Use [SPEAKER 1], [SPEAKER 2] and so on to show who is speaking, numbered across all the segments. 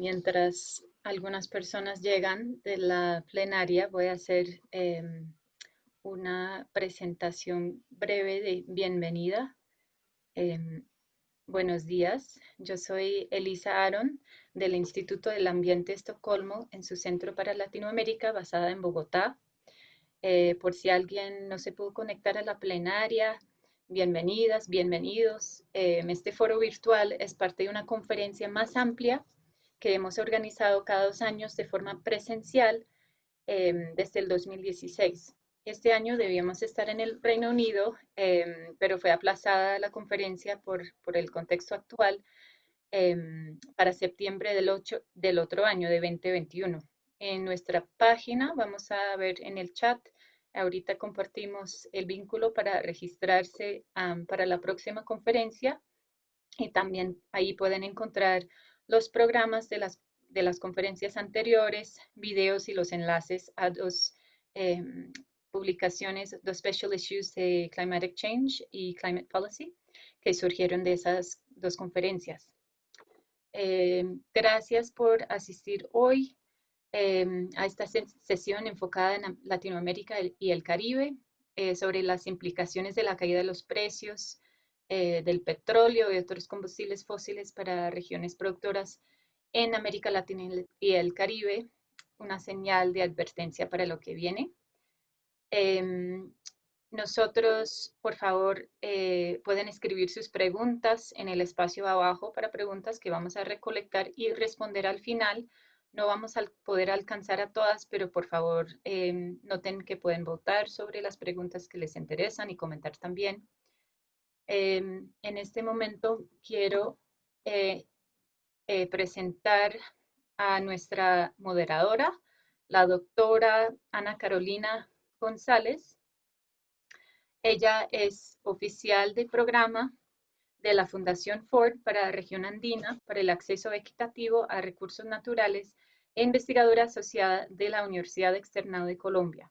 [SPEAKER 1] mientras algunas personas llegan de la plenaria, voy a hacer em, una presentación breve de bienvenida. Em, buenos días, yo soy Elisa Aaron del Instituto del Ambiente Estocolmo en su Centro para Latinoamérica basada en Bogotá. Eh, por si alguien no se pudo conectar a la plenaria, bienvenidas, bienvenidos. Em, este foro virtual es parte de una conferencia más amplia que hemos organizado cada dos años de forma presencial em, desde el 2016. Este año debíamos estar en el Reino Unido, em, pero fue aplazada la conferencia por, por el contexto actual em, para septiembre del, 8, del otro año, de 2021. En nuestra página, vamos a ver en el chat, ahorita compartimos el vínculo para registrarse para la próxima conferencia y también ahí pueden encontrar los programas de las, de las conferencias anteriores, videos y los enlaces a dos em, publicaciones, dos special issues de Climatic Change y Climate Policy que surgieron de esas dos conferencias. Em, gracias por asistir hoy em, a esta sesión enfocada en Latinoamérica y el Caribe eh, sobre las implicaciones de la caída de los precios eh, del petróleo y otros combustibles fósiles para regiones productoras en América Latina y el Caribe, una señal de advertencia para lo que viene. Em, nosotros, por favor, eh, pueden escribir sus preguntas en el espacio abajo para preguntas que vamos a recolectar y responder al final. No vamos a poder alcanzar a todas, pero por favor em, noten que pueden votar sobre las preguntas que les interesan y comentar también. Em, en este momento quiero eh, eh, presentar a nuestra moderadora, la doctora Ana Carolina González. Ella es oficial de programa de la Fundación Ford para la región andina para el acceso equitativo a recursos naturales e investigadora asociada de la Universidad Externado de Colombia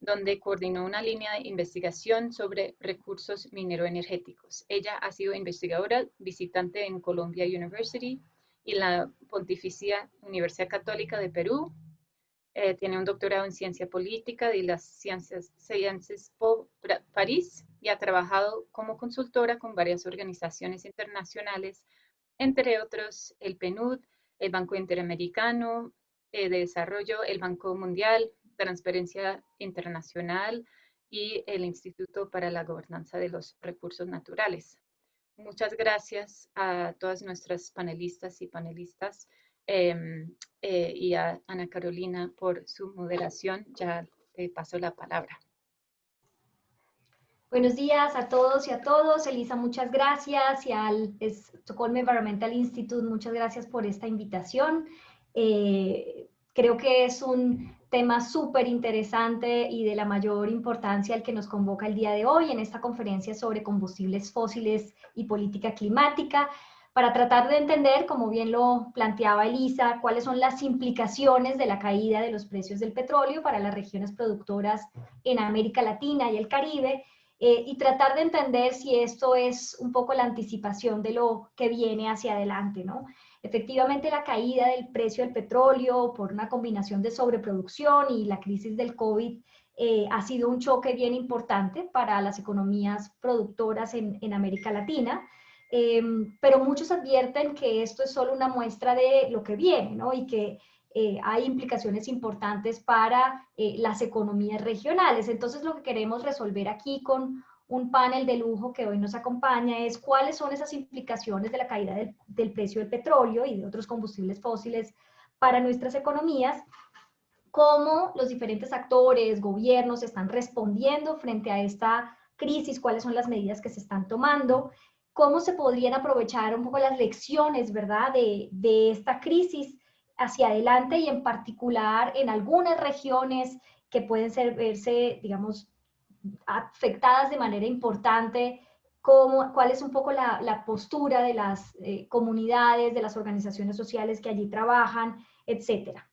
[SPEAKER 1] donde coordinó una línea de investigación sobre recursos mineroenergéticos. Ella ha sido investigadora visitante en Columbia University y la Pontificia Universidad Católica de Perú. Eh, tiene un doctorado en ciencia política de las Ciencias, Ciencias París y ha trabajado como consultora con varias organizaciones internacionales, entre otros el PNUD, el Banco Interamericano eh, de Desarrollo, el Banco Mundial, Transparencia Internacional y el Instituto para la Gobernanza de los Recursos Naturales. Muchas gracias a todas nuestras panelistas y panelistas em, eh, y a Ana Carolina por su moderación. Ya te paso la palabra.
[SPEAKER 2] Buenos días a todos y a todos. Elisa, muchas gracias. Y al Stockholm Environmental Institute, muchas gracias por esta invitación. Eh, creo que es un tema súper interesante y de la mayor importancia el que nos convoca el día de hoy en esta conferencia sobre combustibles fósiles y política climática, para tratar de entender, como bien lo planteaba Elisa, cuáles son las implicaciones de la caída de los precios del petróleo para las regiones productoras en América Latina y el Caribe, eh, y tratar de entender si esto es un poco la anticipación de lo que viene hacia adelante, ¿no? Efectivamente, la caída del precio del petróleo por una combinación de sobreproducción y la crisis del COVID eh, ha sido un choque bien importante para las economías productoras en, América Latina. Em, pero muchos advierten que esto es solo una muestra de lo que viene, ¿no? Y que eh, hay implicaciones importantes para eh, las economías regionales. Entonces, lo que queremos resolver aquí con un panel de lujo que hoy nos acompaña es cuáles son esas implicaciones de la caída del, precio del petróleo y de otros combustibles fósiles para nuestras economías, cómo los diferentes actores, gobiernos están respondiendo frente a esta crisis, cuáles son las medidas que se están tomando, cómo se podrían aprovechar un poco las lecciones, ¿verdad?, de, esta crisis hacia adelante y en particular en algunas regiones que pueden ser, verse, digamos, afectadas de manera importante, cómo, cuál es un poco la, postura de las eh, comunidades, de las organizaciones sociales que allí trabajan, etcétera.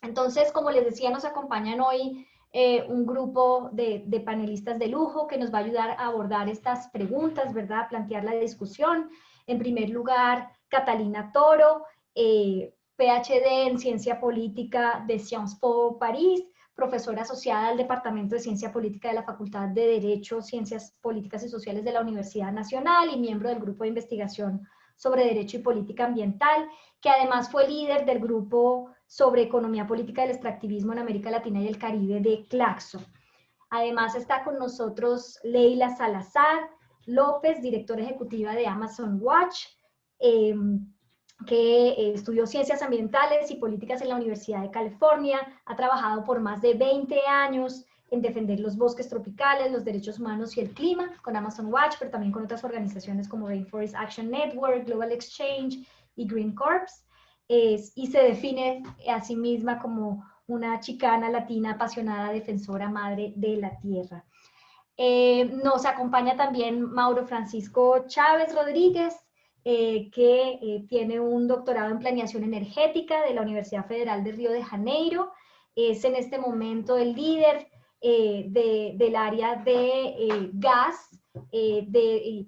[SPEAKER 2] Entonces, como les decía, nos acompañan hoy eh, un grupo de, panelistas de lujo que nos va a ayudar a abordar estas preguntas, ¿verdad? plantear la discusión. En primer lugar, Catalina Toro, eh, PhD en Ciencia Política de Sciences Po París, profesora asociada al Departamento de Ciencia Política de la Facultad de Derecho, Ciencias Políticas y Sociales de la Universidad Nacional y miembro del Grupo de Investigación sobre Derecho y Política Ambiental, que además fue líder del Grupo sobre Economía Política del Extractivismo en América Latina y el Caribe de Claxo. Además está con nosotros Leila Salazar López, directora ejecutiva de Amazon Watch, em, que estudió Ciencias Ambientales y Políticas en la Universidad de California, ha trabajado por más de 20 años en defender los bosques tropicales, los derechos humanos y el clima con Amazon Watch, pero también con otras organizaciones como Rainforest Action Network, Global Exchange y Green Corps, y se define a sí misma como una chicana latina apasionada defensora madre de la tierra. Eh, nos acompaña también Mauro Francisco Chávez Rodríguez, eh, que eh, tiene un doctorado en planeación energética de la Universidad Federal de Río de Janeiro. Es en este momento el líder del área de gas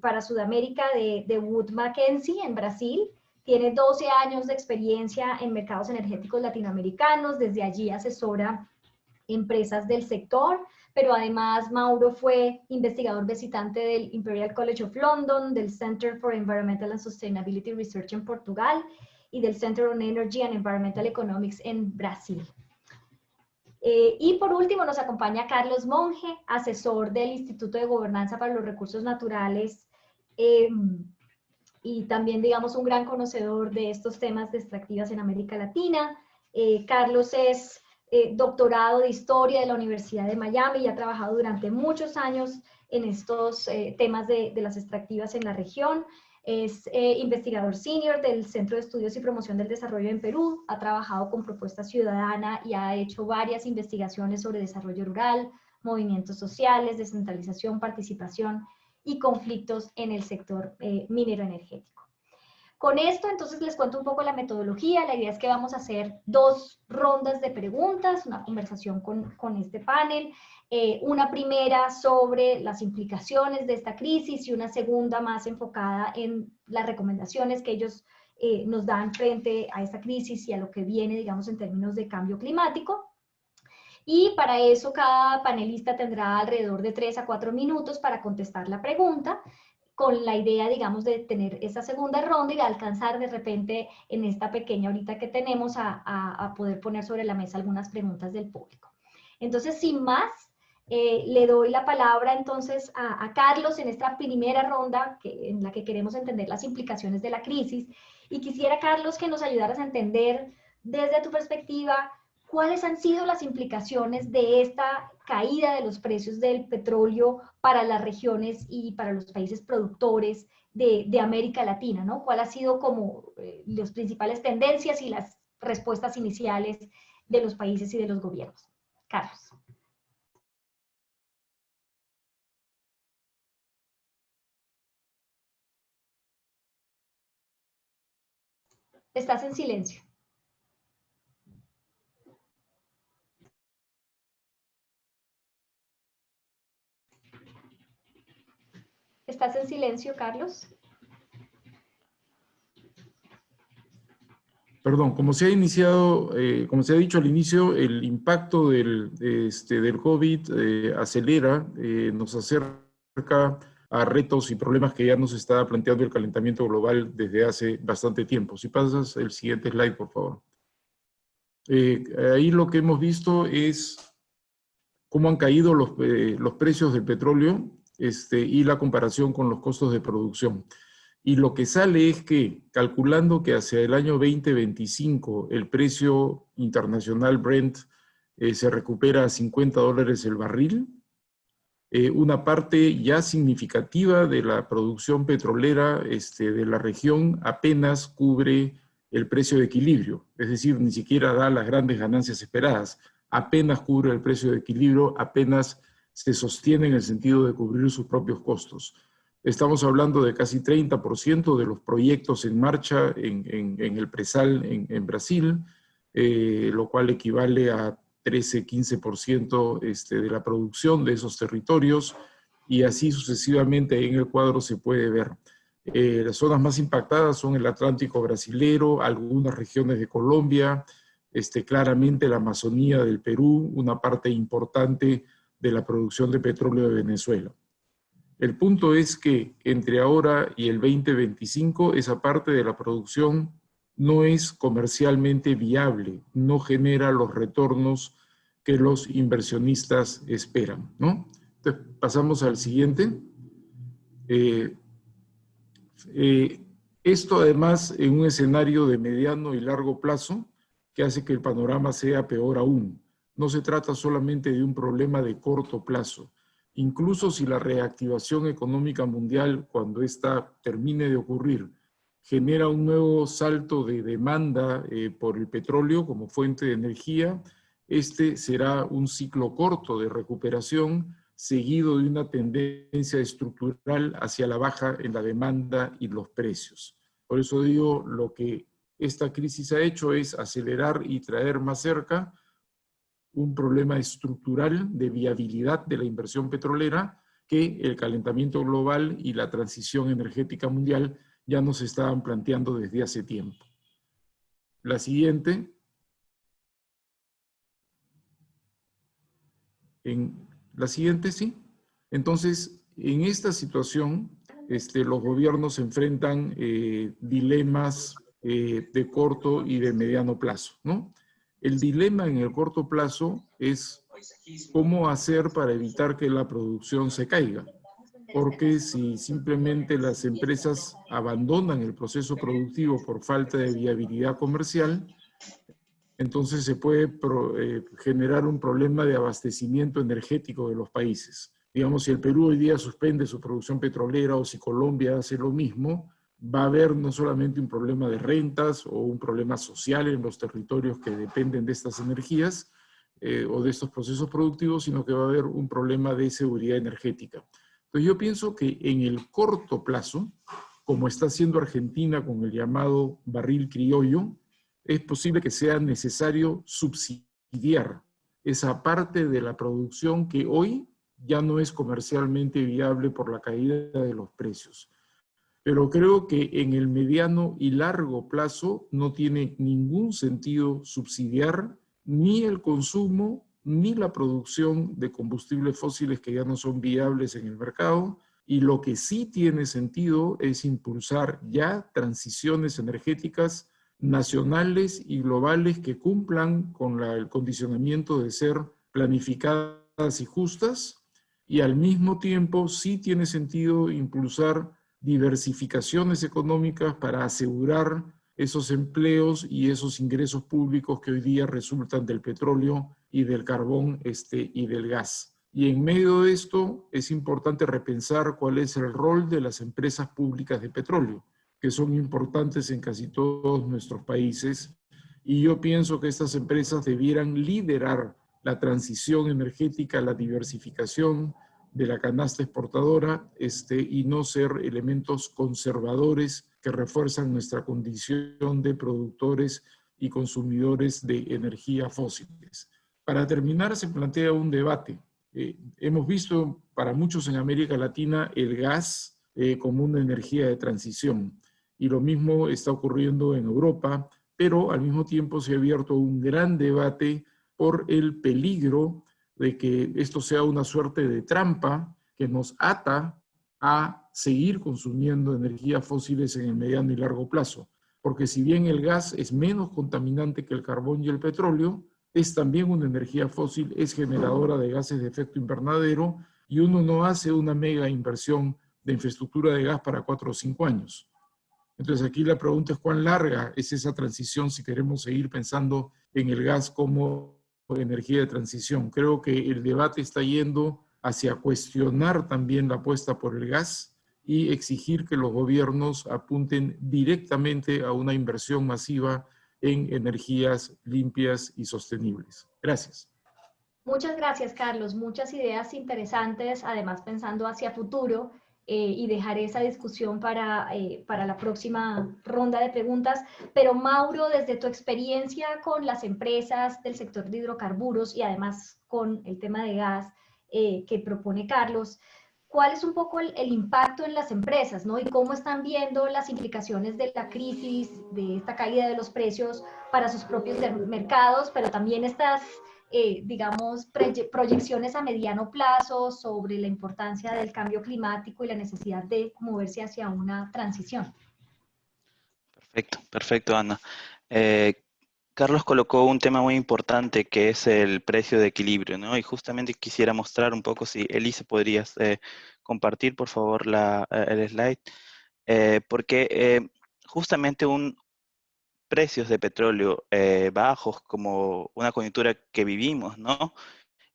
[SPEAKER 2] para Sudamérica de, de Wood Mackenzie en Brasil. Tiene 12 años de experiencia en mercados energéticos latinoamericanos. Desde allí asesora empresas del sector pero además Mauro fue investigador visitante del Imperial College of London, del Center for Environmental and Sustainability Research en Portugal y del Center on Energy and Environmental Economics en Brasil. Eh, y por último nos acompaña Carlos Monge, asesor del Instituto de Gobernanza para los Recursos Naturales em, y también, digamos, un gran conocedor de estos temas de extractivas en América Latina. Eh, Carlos es eh, doctorado de Historia de la Universidad de Miami y ha trabajado durante muchos años en estos eh, temas de, las extractivas en la región. Es eh, investigador senior del Centro de Estudios y Promoción del Desarrollo en Perú, ha trabajado con Propuesta Ciudadana y ha hecho varias investigaciones sobre desarrollo rural, movimientos sociales, descentralización, participación y conflictos en el sector minero energético. Con esto, entonces, les cuento un poco la metodología. La idea es que vamos a hacer dos rondas de preguntas, una conversación con, este panel, eh, una primera sobre las implicaciones de esta crisis y una segunda más enfocada en las recomendaciones que ellos eh, nos dan frente a esta crisis y a lo que viene, digamos, en términos de cambio climático. Y para eso cada panelista tendrá alrededor de tres a cuatro minutos para contestar la pregunta con la idea, digamos, de tener esa segunda ronda y de alcanzar de repente en esta pequeña horita que tenemos a, poder poner sobre la mesa algunas preguntas del público. Entonces, sin más, eh, le doy la palabra entonces a, Carlos en esta primera ronda que, en la que queremos entender las implicaciones de la crisis. Y quisiera, Carlos, que nos ayudaras a entender desde tu perspectiva cuáles han sido las implicaciones de esta caída de los precios del petróleo para las regiones y para los países productores de, América Latina, ¿no? ¿Cuál ha sido como eh, las principales tendencias y las respuestas iniciales de los países y de los gobiernos? Carlos. Estás en silencio. ¿Estás en silencio, Carlos?
[SPEAKER 3] Perdón, como se ha iniciado, eh, como se ha dicho al inicio, el impacto del, este, COVID eh, acelera, eh, nos acerca a retos y problemas que ya nos está planteando el calentamiento global desde hace bastante tiempo. Si pasas el siguiente slide, por favor. ahí lo que hemos visto es cómo han caído los precios del petróleo este, y la comparación con los costos de producción. Y lo que sale es que, calculando que hacia el año 2025 el precio internacional Brent eh, se recupera a 50 dólares el barril, eh, una parte ya significativa de la producción petrolera este, de la región apenas cubre el precio de equilibrio, es decir, ni siquiera da las grandes ganancias esperadas, apenas cubre el precio de equilibrio, apenas se sostiene en el sentido de cubrir sus propios costos. Estamos hablando de casi 30% de los proyectos en marcha en, el presal en, Brasil, eh, lo cual equivale a 13-15% este, de la producción de esos territorios y así sucesivamente en el cuadro se puede ver. Eh, las zonas más impactadas son el Atlántico brasilero, algunas regiones de Colombia, este, claramente la Amazonía del Perú, una parte importante de la producción de petróleo de Venezuela. El punto es que entre ahora y el 2025 esa parte de la producción no es comercialmente viable, no genera los retornos que los inversionistas esperan. ¿no? Entonces, pasamos al siguiente. Eh, eh, esto además en un escenario de mediano y largo plazo que hace que el panorama sea peor aún. No se trata solamente de un problema de corto plazo. Incluso si la reactivación económica mundial, cuando ésta termine de ocurrir, genera un nuevo salto de demanda eh, por el petróleo como fuente de energía, este será un ciclo corto de recuperación seguido de una tendencia estructural hacia la baja en la demanda y los precios. Por eso digo, lo que esta crisis ha hecho es acelerar y traer más cerca un problema estructural de viabilidad de la inversión petrolera que el calentamiento global y la transición energética mundial ya nos estaban planteando desde hace tiempo. La siguiente. En la siguiente, sí. Entonces, en esta situación, este, los gobiernos enfrentan eh, dilemas eh, de corto y de mediano plazo, ¿no? El dilema en el corto plazo es cómo hacer para evitar que la producción se caiga. Porque si simplemente las empresas abandonan el proceso productivo por falta de viabilidad comercial, entonces se puede eh, generar un problema de abastecimiento energético de los países. Digamos, si el Perú hoy día suspende su producción petrolera o si Colombia hace lo mismo, va a haber no solamente un problema de rentas o un problema social en los territorios que dependen de estas energías eh, o de estos procesos productivos, sino que va a haber un problema de seguridad energética. Entonces yo pienso que en el corto plazo, como está haciendo Argentina con el llamado barril criollo, es posible que sea necesario subsidiar esa parte de la producción que hoy ya no es comercialmente viable por la caída de los precios. Pero creo que en el mediano y largo plazo no tiene ningún sentido subsidiar ni el consumo ni la producción de combustibles fósiles que ya no son viables en el mercado. Y lo que sí tiene sentido es impulsar ya transiciones energéticas nacionales y globales que cumplan con el condicionamiento de ser planificadas y justas. Y al mismo tiempo sí tiene sentido impulsar diversificaciones económicas para asegurar esos empleos y esos ingresos públicos que hoy día resultan del petróleo y del carbón este, y del gas. Y en medio de esto es importante repensar cuál es el rol de las empresas públicas de petróleo, que son importantes en casi todos nuestros países. Y yo pienso que estas empresas debieran liderar la transición energética, la diversificación, de la canasta exportadora este, y no ser elementos conservadores que refuerzan nuestra condición de productores y consumidores de energía fósiles. Para terminar, se plantea un debate. Eh, hemos visto para muchos en América Latina el gas eh, como una energía de transición y lo mismo está ocurriendo en Europa, pero al mismo tiempo se ha abierto un gran debate por el peligro de que esto sea una suerte de trampa que nos ata a seguir consumiendo energías fósiles en el mediano y largo plazo. Porque si bien el gas es menos contaminante que el carbón y el petróleo, es también una energía fósil, es generadora de gases de efecto invernadero y uno no hace una mega inversión de infraestructura de gas para cuatro o cinco años. Entonces aquí la pregunta es cuán larga es esa transición si queremos seguir pensando en el gas como energía de transición. Creo que el debate está yendo hacia cuestionar también la apuesta por el gas y exigir que los gobiernos apunten directamente a una inversión masiva en energías limpias y sostenibles. Gracias.
[SPEAKER 2] Muchas gracias, Carlos. Muchas ideas interesantes, además pensando hacia futuro eh, y dejaré esa discusión para, eh, para la próxima ronda de preguntas. Pero Mauro, desde tu experiencia con las empresas del sector de hidrocarburos y además con el tema de gas eh, que propone Carlos, cuál es un poco el, impacto en las empresas, ¿no? Y cómo están viendo las implicaciones de la crisis, de esta caída de los precios para sus propios mercados, pero también estas, eh, digamos, proyecciones a mediano plazo sobre la importancia del cambio climático y la necesidad de moverse hacia una transición.
[SPEAKER 4] Perfecto, perfecto, Ana. Eh, Carlos colocó un tema muy importante que es el precio de equilibrio, ¿no? Y justamente quisiera mostrar un poco si Elise podrías eh, compartir, por favor, la, eh, el slide, eh, porque justamente un precios de petróleo bajos como una coyuntura que vivimos, ¿no?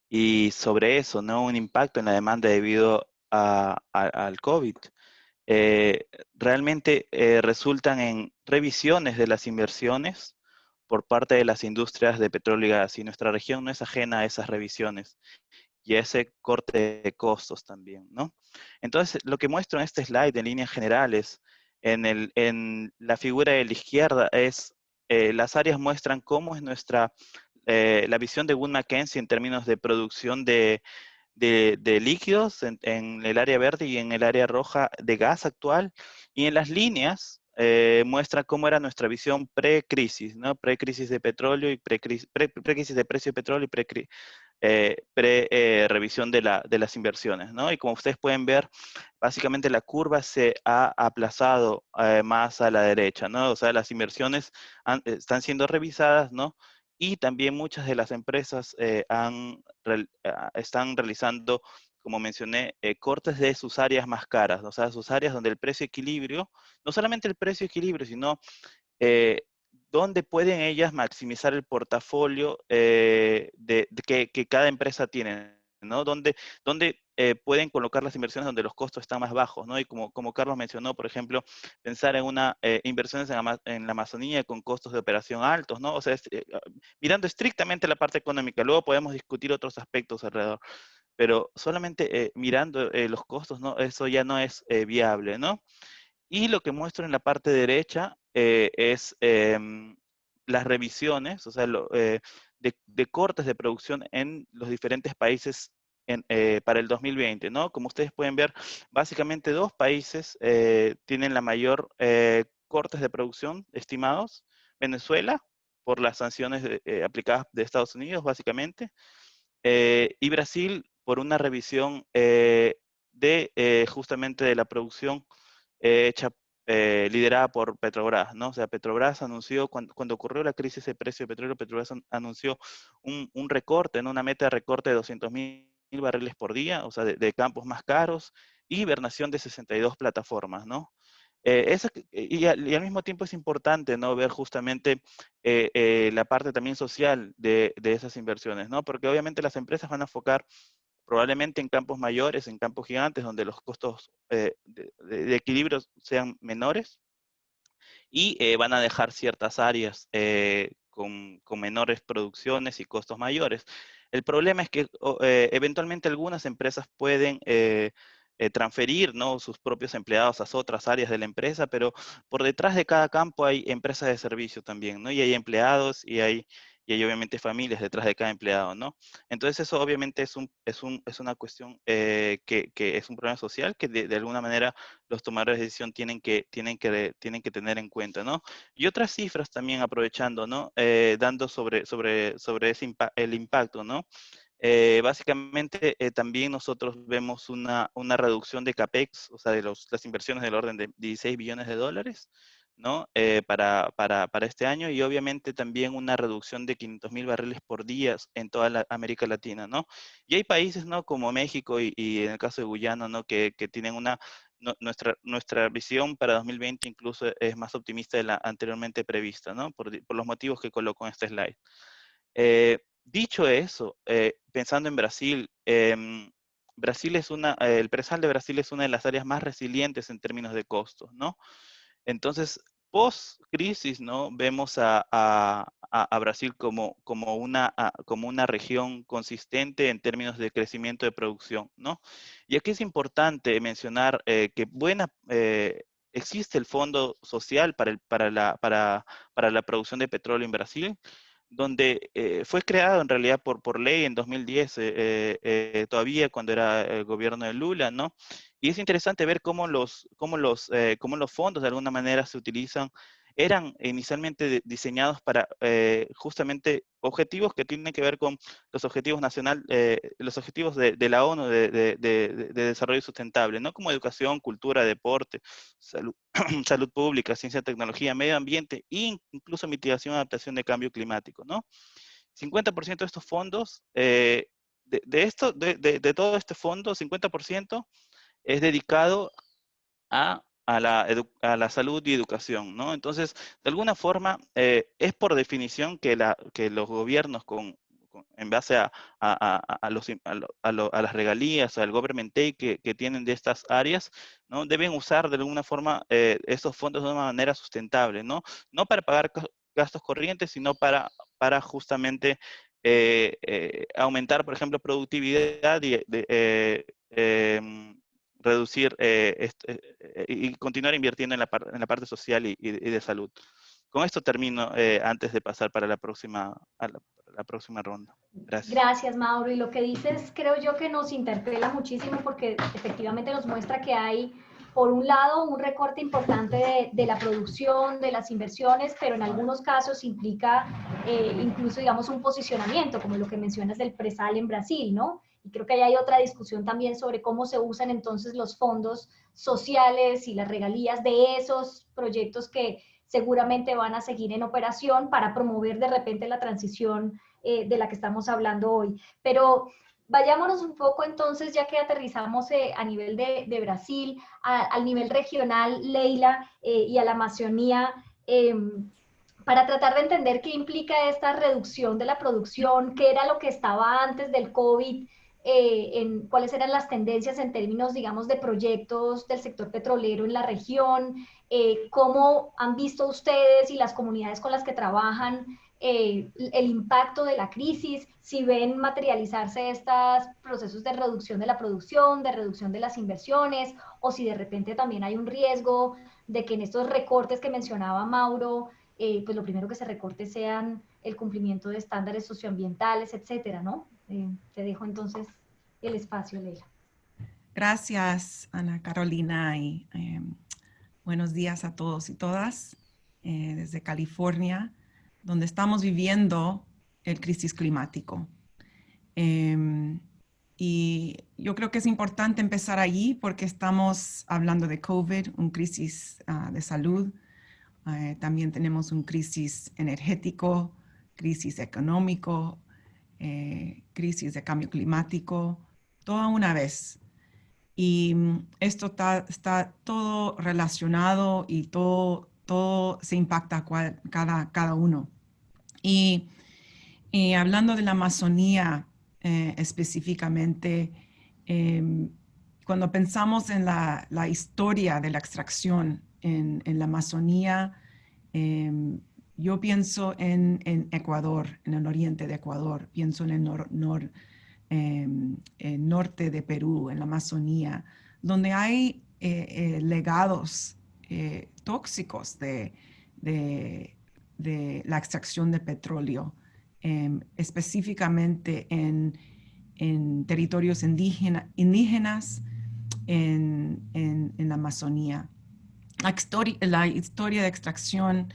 [SPEAKER 4] Y sobre eso, ¿no? Un impacto en la demanda debido al COVID. realmente resultan en revisiones de las inversiones, por parte de las industrias de petróleo y gas y nuestra región no es ajena a esas revisiones y a ese corte de costos también, ¿no? Entonces, lo que muestro en este slide en líneas generales, en, el, en la figura de la izquierda, es eh, las áreas muestran cómo es nuestra, eh, la visión de Wood Mackenzie en términos de producción de, de, líquidos en, en, el área verde y en el área roja de gas actual, y en las líneas eh, muestra cómo era nuestra visión pre-crisis, ¿no? Pre-crisis de petróleo y pre-crisis de precio de petróleo y pre-revisión pre, eh, de, las inversiones, ¿no? Y como ustedes pueden ver, básicamente la curva se ha aplazado eh, más a la derecha, ¿no? O sea, las inversiones están siendo revisadas, ¿no? Y también muchas de las empresas han, ah, están realizando como mencioné, eh, cortes de sus áreas más caras, o sea, sus áreas donde el precio equilibrio, no solamente el precio equilibrio, sino eh, donde pueden ellas maximizar el portafolio eh, de, que, cada empresa tiene, ¿no? Donde, donde pueden colocar las inversiones donde los costos están más bajos, ¿no? Y como, como Carlos mencionó, por ejemplo, pensar en una inversiones en, en, la Amazonía con costos de operación altos, ¿no? O sea, ah, mirando estrictamente la parte económica, luego podemos discutir otros aspectos alrededor pero solamente eh, mirando eh, los costos, ¿no? Eso ya no es eh, viable, ¿no? Y lo que muestro en la parte derecha es em, las revisiones, o sea, de, cortes de producción en los diferentes países para el 2020, ¿no? Como ustedes pueden ver, básicamente dos países tienen la mayor cortes de producción estimados. Venezuela, por las sanciones aplicadas de Estados Unidos, básicamente, y Brasil por una revisión eh, de eh, justamente de la producción eh, liderada por Petrobras, ¿no? O sea, Petrobras anunció, cuando, ocurrió la crisis de precio de petróleo, Petrobras anunció un, recorte, ¿no? Una meta de recorte de 200 mil barriles por día, o sea, de, campos más caros, y hibernación de 62 plataformas, ¿no? y, al, mismo tiempo es importante ¿no? ver justamente la parte también social de, de, esas inversiones, ¿no? porque obviamente las empresas van a enfocar probablemente en campos mayores, en campos gigantes, donde los costos eh, de, equilibrio sean menores, y eh, van a dejar ciertas áreas eh, con, menores producciones y costos mayores. El problema es que eventualmente algunas empresas pueden transferir ¿no? sus propios empleados a otras áreas de la empresa, pero por detrás de cada campo hay empresas de servicio también, ¿no? Y hay empleados y hay y hay obviamente familias detrás de cada empleado, ¿no? Entonces eso obviamente es, un, es, un, es una cuestión eh, que, que, es un problema social que de, alguna manera los tomadores de decisión tienen que, tienen que, tienen que tener en cuenta, ¿no? Y otras cifras también aprovechando, ¿no? Eh, dando sobre, sobre, sobre el impacto, ¿no? Eh, básicamente también nosotros vemos una, una, reducción de CAPEX, o sea, de los, las inversiones del orden de 16 billones de dólares, ¿no? Eh, para, para, para, este año y obviamente también una reducción de 500 mil barriles por día en toda América Latina, ¿no? Y hay países, ¿no? Como México y, en el caso de Guyana, ¿no? Que, que tienen una, nuestra, nuestra visión para 2020 incluso es más optimista de la anteriormente prevista, ¿no? Por, por los motivos que coloco en este slide. Eh, dicho eso, eh, pensando en Brasil, em, Brasil es una, el presal de Brasil es una de las áreas más resilientes en términos de costos, ¿no? Entonces, post-crisis, ¿no? Vemos a, Brasil como, como, una, como una región consistente en términos de crecimiento de producción, ¿no? Y aquí es importante mencionar eh, que buena, eh, existe el Fondo Social para, el, para, la, para, para la producción de petróleo en Brasil, donde eh, fue creado en realidad por, por ley en 2010, eh, todavía cuando era el gobierno de Lula, ¿no? Y es interesante ver cómo los, cómo los, cómo los fondos de alguna manera se utilizan eran inicialmente diseñados para eh, justamente objetivos que tienen que ver con los objetivos nacional, eh, los objetivos de, la ONU de, desarrollo sustentable, ¿no? Como educación, cultura, deporte, salud, salud pública, ciencia, tecnología, medio ambiente e incluso mitigación y adaptación de cambio climático, ¿no? 50% de estos fondos, eh, de, esto, de, todo este fondo, 50% es dedicado a a la, a la, salud y educación, ¿no? Entonces, de alguna forma, eh, es por definición que, la, que los gobiernos con, en base a, a, a, las regalías, al government take que, que, tienen de estas áreas, ¿no? Deben usar de alguna forma eh, estos fondos de una manera sustentable, ¿no? No para pagar gastos corrientes, sino para, para justamente eh, aumentar, por ejemplo, productividad y em, reducir eh, eh, eh, y continuar invirtiendo en la, en la parte social y, de salud. Con esto termino antes de pasar para la próxima, la, próxima ronda. Gracias.
[SPEAKER 2] Gracias, Mauro. Y lo que dices creo yo que nos interpela muchísimo porque efectivamente nos muestra que hay, por un lado, un recorte importante de, de la producción, de las inversiones, pero en algunos casos implica incluso, digamos, un posicionamiento, como lo que mencionas del presal en Brasil, ¿no? Creo que ahí hay otra discusión también sobre cómo se usan entonces los fondos sociales y las regalías de esos proyectos que seguramente van a seguir en operación para promover de repente la transición eh, de la que estamos hablando hoy. Pero vayámonos un poco entonces, ya que aterrizamos eh, a nivel de, Brasil, al nivel regional, Leila, eh, y a la Amazonía, em, para tratar de entender qué implica esta reducción de la producción, qué era lo que estaba antes del COVID eh, en cuáles eran las tendencias en términos, digamos, de proyectos del sector petrolero en la región, eh, cómo han visto ustedes y las comunidades con las que trabajan eh, el impacto de la crisis, si ven materializarse estos procesos de reducción de la producción, de reducción de las inversiones, o si de repente también hay un riesgo de que en estos recortes que mencionaba Mauro, pues lo primero que se recorte sean el cumplimiento de estándares socioambientales, etcétera, ¿no? Te dejo entonces el espacio, Leila.
[SPEAKER 5] Gracias, Ana Carolina, y em, buenos días a todos y todas eh, desde California, donde estamos viviendo el crisis climático. Em, y yo creo que es importante empezar allí porque estamos hablando de COVID, un crisis ah, de salud. Eh, también tenemos un crisis energético, crisis económico, eh, crisis de cambio climático, toda una vez. Y mm, esto está, todo relacionado y todo, todo se impacta cada, cada uno. Y, hablando de la Amazonía eh, específicamente, em, cuando pensamos en la, historia de la extracción en, en la Amazonía, em, yo pienso en, Ecuador, en el oriente de Ecuador, pienso en el em, norte de Perú, en la Amazonía, donde hay eh, eh, legados eh, tóxicos de, la extracción de petróleo, em, específicamente en, territorios indígenas en, la Amazonía. La, historia de extracción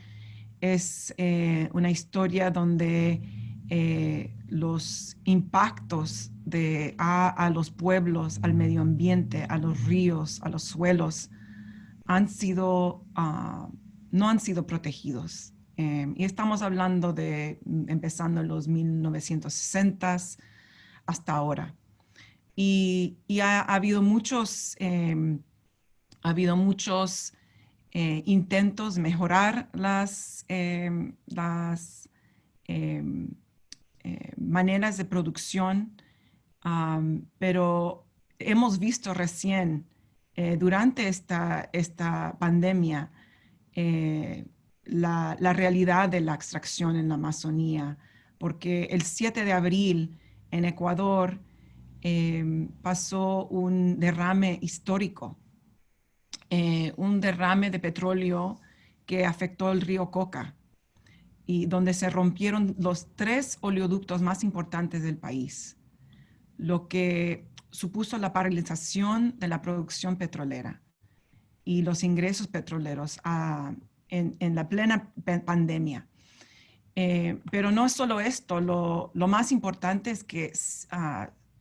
[SPEAKER 5] es eh, una historia donde eh, los impactos de, a, los pueblos, al medio ambiente, a los ríos, a los suelos, han sido, ah, no han sido protegidos. Em, y estamos hablando de empezando en los 1960s hasta ahora. Y, ha, habido muchos, em, ha habido muchos eh, intentos mejorar las, em, las em, eh, maneras de producción, pero hemos visto recién eh, durante esta, esta pandemia la, la, realidad de la extracción en la Amazonía, porque el 7 de abril en Ecuador em, pasó un derrame histórico eh, un derrame de petróleo que afectó el río Coca. y donde se rompieron los tres oleoductos más importantes del país, lo que supuso la paralización de la producción petrolera y los ingresos petroleros ah, en, la plena pandemia. Eh, pero no solo esto, lo, más importante es que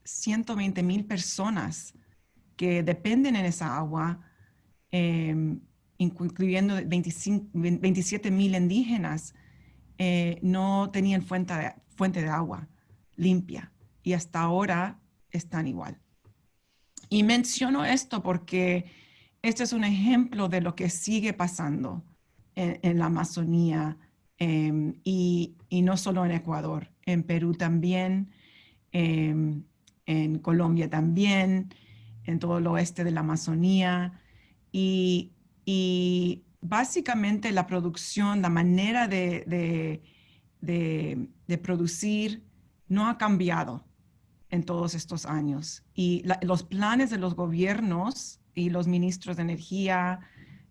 [SPEAKER 5] 120 ah, mil personas que dependen en esa agua, em, incluyendo 27 mil indígenas, eh, no tenían fuente de, fuente de agua limpia y hasta ahora están igual. Y menciono esto porque este es un ejemplo de lo que sigue pasando en, la Amazonía em, y, no solo en Ecuador, en Perú también, em, en Colombia también, en todo el oeste de la Amazonía. Y, básicamente la producción, la manera de, producir no ha cambiado en todos estos años. Y los planes de los gobiernos y los ministros de energía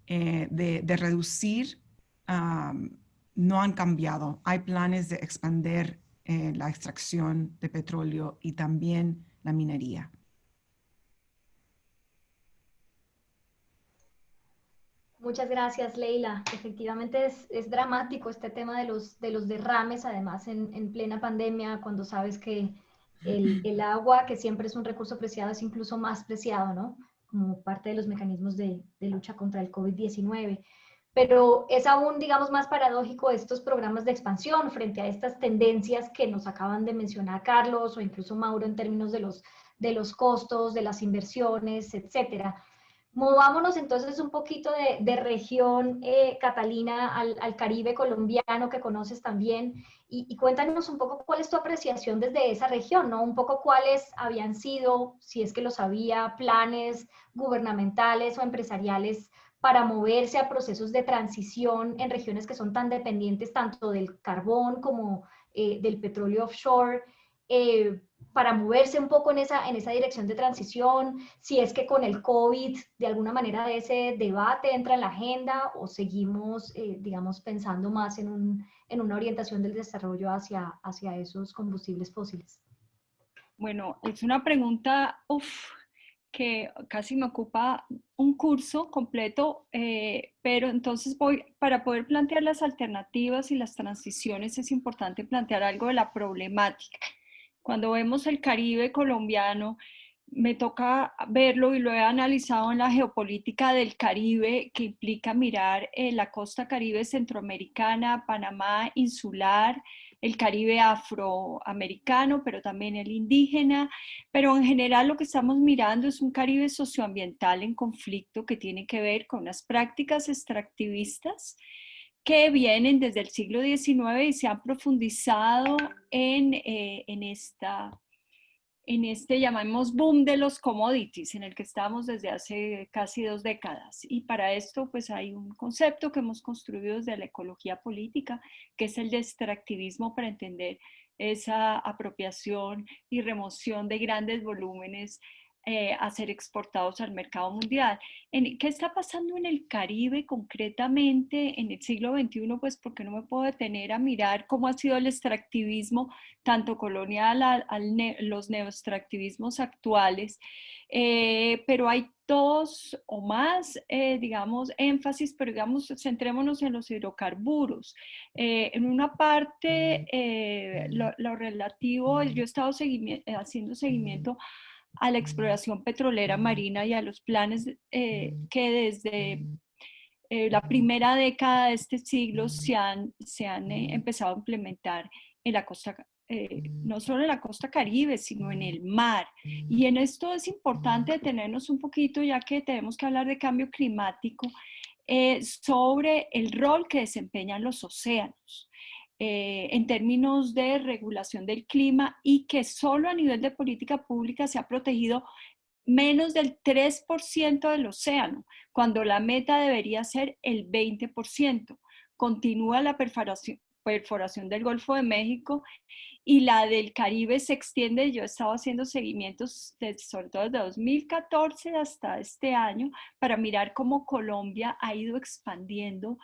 [SPEAKER 5] eh, de, reducir no han cambiado. Hay planes de expandir eh, la extracción de petróleo y también la minería.
[SPEAKER 2] Muchas gracias, Leila. Efectivamente es, dramático este tema de los, de los derrames, además en, plena pandemia, cuando sabes que el, agua, que siempre es un recurso preciado, es incluso más preciado, ¿no? Como parte de los mecanismos de, de lucha contra el COVID-19. Pero es aún, digamos, más paradójico estos programas de expansión frente a estas tendencias que nos acaban de mencionar Carlos o incluso Mauro en términos de los, de los costos, de las inversiones, etcétera Movámonos entonces un poquito de, región, eh, Catalina, al, Caribe colombiano que conoces también, y, cuéntanos un poco cuál es tu apreciación desde esa región, ¿no? Un poco cuáles habían sido, si es que los había, planes gubernamentales o empresariales para moverse a procesos de transición en regiones que son tan dependientes tanto del carbón como eh, del petróleo offshore. Eh, para moverse un poco en esa, en esa dirección de transición, si es que con el COVID de alguna manera ese debate entra en la agenda o seguimos, eh, digamos, pensando más en, un, en, una orientación del desarrollo hacia, hacia esos combustibles fósiles.
[SPEAKER 6] Bueno, es una pregunta que casi me ocupa un curso completo, eh, pero entonces voy, para poder plantear las alternativas y las transiciones es importante plantear algo de la problemática cuando vemos el Caribe colombiano, me toca verlo y lo he analizado en la geopolítica del Caribe, que implica mirar eh, la costa caribe centroamericana, Panamá insular, el Caribe afroamericano, pero también el indígena, pero en general lo que estamos mirando es un Caribe socioambiental en conflicto que tiene que ver con las prácticas extractivistas que vienen desde el siglo XIX y se han profundizado en, eh, en, esta, en este, llamamos, boom de los commodities, en el que estamos desde hace casi dos décadas. Y para esto, pues hay un concepto que hemos construido desde la ecología política, que es el de extractivismo para entender esa apropiación y remoción de grandes volúmenes eh, a ser exportados al mercado mundial. En, ¿Qué está pasando en el Caribe concretamente en el siglo XXI? Pues porque no me puedo detener a mirar cómo ha sido el extractivismo, tanto colonial, a, los neoextractivismos actuales, eh, pero hay dos o más, eh, digamos, énfasis, pero digamos, centrémonos en los hidrocarburos. en una parte, lo, relativo, yo he estado haciendo seguimiento a la exploración petrolera marina y a los planes eh, que desde eh, la primera década de este siglo se han, se han eh, empezado a implementar en la costa, no solo en la costa caribe, sino en el mar. Y en esto es importante detenernos un poquito, ya que tenemos que hablar de cambio climático, sobre el rol que desempeñan los océanos. Eh, en términos de regulación del clima y que solo a nivel de política pública se ha protegido menos del 3% del océano, cuando la meta debería ser el 20%. Continúa la perforación, perforación del Golfo de México y la del Caribe se extiende. Yo he estado haciendo seguimientos sobre todo desde 2014 hasta este año para mirar cómo Colombia ha ido expandiendo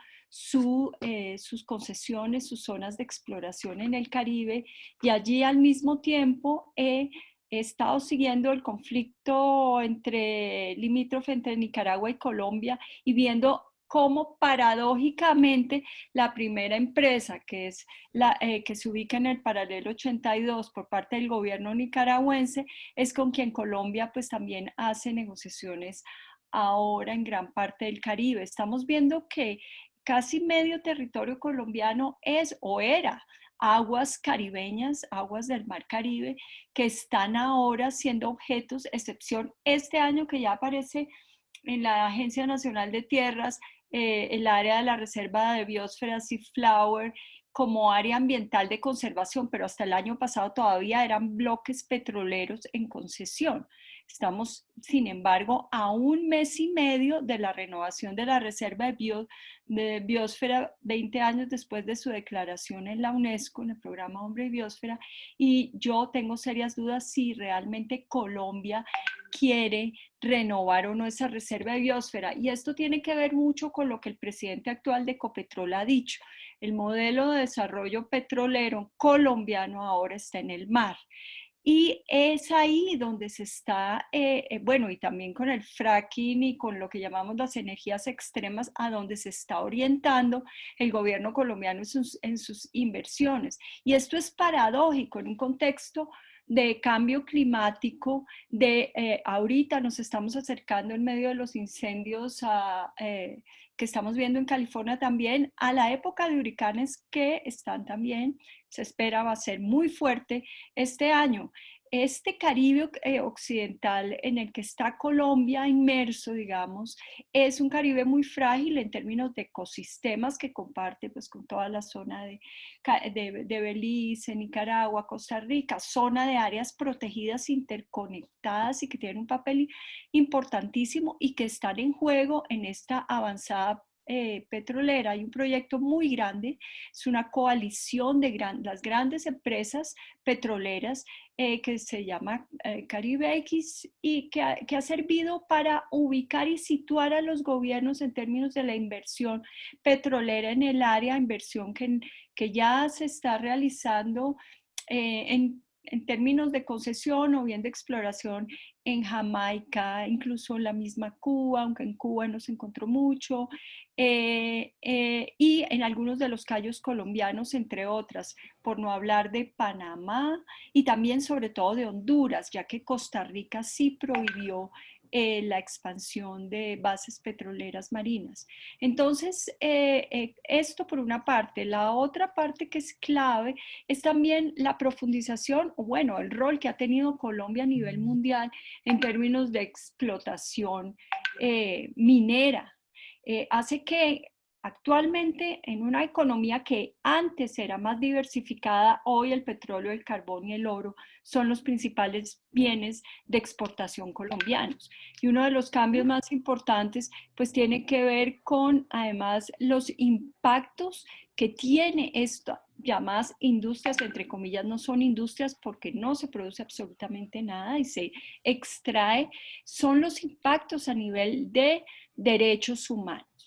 [SPEAKER 6] eh, sus concesiones, sus zonas de exploración en el Caribe y allí al mismo tiempo he estado siguiendo el conflicto entre limítrofe entre Nicaragua y Colombia y viendo cómo paradójicamente la primera empresa que, es la, eh, que se ubica en el paralelo 82 por parte del gobierno nicaragüense es con quien Colombia pues también hace negociaciones ahora en gran parte del Caribe. Estamos viendo que casi medio territorio colombiano es o era aguas caribeñas, aguas del Mar Caribe, que están ahora siendo objetos, excepción este año que ya aparece en la Agencia Nacional de Tierras, eh, el área de la Reserva de Biosfera Sea Flower como área ambiental de conservación, pero hasta el año pasado todavía eran bloques petroleros en concesión. Estamos, sin embargo, a un mes y medio de la renovación de la Reserva de, de, Biosfera, 20 años después de su declaración en la UNESCO, en el programa Hombre y Biosfera, y yo tengo serias dudas si realmente Colombia quiere renovar o no esa reserva de biosfera. Y esto tiene que ver mucho con lo que el presidente actual de Ecopetrol ha dicho. El modelo de desarrollo petrolero colombiano ahora está en el mar. Y es ahí donde se está, eh, eh, bueno, y también con el fracking y con lo que llamamos las energías extremas, a donde se está orientando el gobierno colombiano en sus, en sus inversiones. Y esto es paradójico en un contexto de cambio climático, de eh, ahorita nos estamos acercando en medio de los incendios eh, que estamos viendo en California también, a la época de huracanes que están también, se espera va a ser muy fuerte este año. Este Caribe eh, occidental en el que está Colombia inmerso, digamos, es un Caribe muy frágil en términos de ecosistemas que comparte pues, con toda la zona de, de, de Belice, Nicaragua, Costa Rica, zona de áreas protegidas interconectadas y que tienen un papel importantísimo y que están en juego en esta avanzada eh, petrolera. Hay un proyecto muy grande, es una coalición de las grandes empresas petroleras eh, que se llama eh, Caribe X y que ha, servido para ubicar y situar a los gobiernos en términos de la inversión petrolera en el área, inversión que, que ya se está realizando en en términos de concesión o bien de exploración en Jamaica, incluso en la misma Cuba, aunque en Cuba no se encontró mucho, eh, eh, y en algunos de los callos colombianos, entre otras, por no hablar de Panamá y también sobre todo de Honduras, ya que Costa Rica sí prohibió eh, la expansión de bases petroleras marinas. Entonces, eh, eh, esto por una parte. La otra parte que es clave es también la profundización, o bueno, el rol que ha tenido Colombia a nivel mundial en términos de explotación minera. hace que Actualmente, en una economía que antes era más diversificada, hoy el petróleo, el carbón y el oro son los principales bienes de exportación colombianos. Y uno de los cambios más importantes, pues tiene que ver con, además, los impactos que tiene esto, llamadas industrias, entre comillas, no son industrias porque no se produce absolutamente nada y se extrae, son los impactos a nivel de derechos humanos.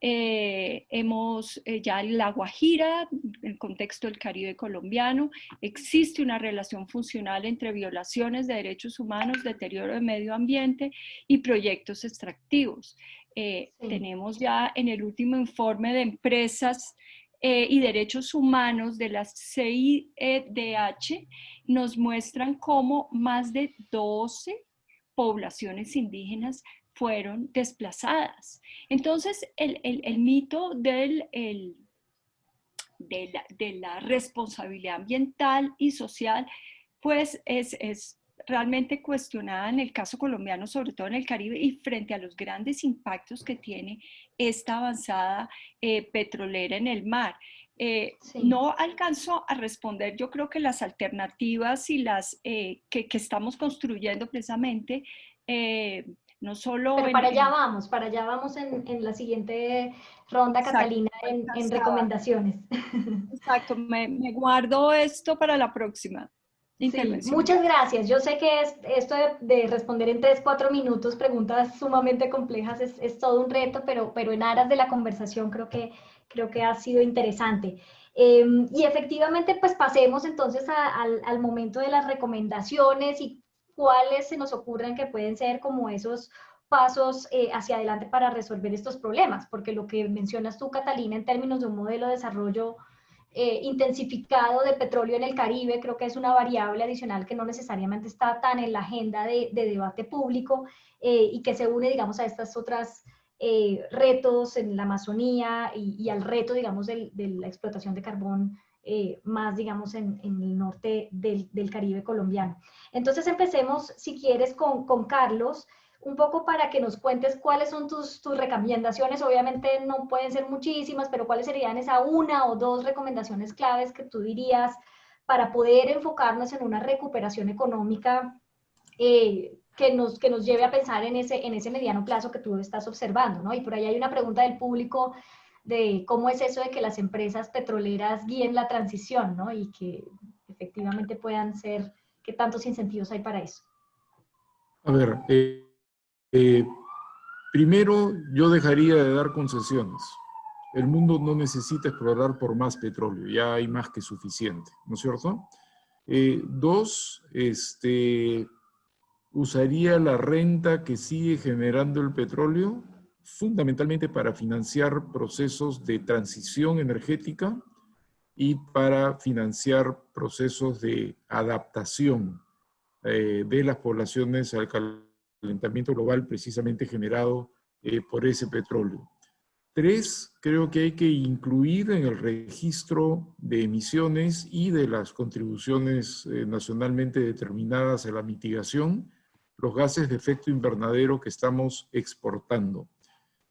[SPEAKER 6] Eh, hemos eh, ya La Guajira, en el contexto del Caribe colombiano, existe una relación funcional entre violaciones de derechos humanos, deterioro del medio ambiente y proyectos extractivos. Eh, tenemos ya en el último informe de empresas y derechos humanos de la CIDH, nos muestran cómo más de 12 poblaciones indígenas fueron desplazadas. Entonces, el, mito del, de, la, responsabilidad ambiental y social, pues es, realmente cuestionada en el caso colombiano, sobre todo en el Caribe, y frente a los grandes impactos que tiene esta avanzada eh, petrolera en el mar. Eh, no alcanzo a responder, yo creo que las alternativas y las eh, que, que, estamos construyendo precisamente no solo...
[SPEAKER 2] Pero
[SPEAKER 6] en-
[SPEAKER 2] para allá vamos, para allá vamos en, en la siguiente ronda,
[SPEAKER 6] Exacto,
[SPEAKER 2] Catalina, en, en recomendaciones.
[SPEAKER 6] Exacto, me, me guardo esto para la próxima
[SPEAKER 2] Sí, muchas gracias. Yo sé que es, esto de, de responder en tres, cuatro minutos preguntas sumamente complejas es, es todo un reto, pero, pero en aras de la conversación creo que, creo que ha sido interesante. Eh, y efectivamente, pues pasemos entonces a- al, al momento de las recomendaciones y cuáles se nos ocurren que pueden ser como esos pasos eh, hacia adelante para resolver estos problemas, porque lo que mencionas tú, Catalina, en términos de un modelo de desarrollo eh, intensificado de petróleo en el Caribe, creo que es una variable adicional que no necesariamente está tan en la agenda de, de debate público eh, y que se une, digamos, a estas otras eh, retos en la Amazonía y, y al reto, digamos, de la explotación de carbón eh, más, digamos, en, el norte del, Caribe colombiano. Entonces empecemos, si quieres, con, con Carlos, un poco para que nos cuentes cuáles son tus, tus recomendaciones. Obviamente no pueden ser muchísimas, pero cuáles serían esa una o dos recomendaciones claves que tú dirías para poder enfocarnos en una recuperación económica eh, que, nos, que nos lleve a pensar en ese, en ese mediano plazo que tú estás observando, ¿no? Y por ahí hay una pregunta del público de cómo es eso de que las empresas petroleras guíen la transición, ¿no? Y que efectivamente puedan ser, ¿qué tantos incentivos hay para eso?
[SPEAKER 3] A ver, eh, eh, primero yo dejaría de dar concesiones. El mundo no necesita explorar por más petróleo, ya hay más que suficiente, ¿no es cierto? Eh, dos, este, usaría la renta que sigue generando el petróleo fundamentalmente para financiar procesos de transición energética y para financiar procesos de adaptación eh, de las poblaciones al calentamiento global precisamente generado eh, por ese petróleo. Tres, creo que hay que incluir en el registro de emisiones y de las contribuciones eh, nacionalmente determinadas a la mitigación los gases de efecto invernadero que estamos exportando.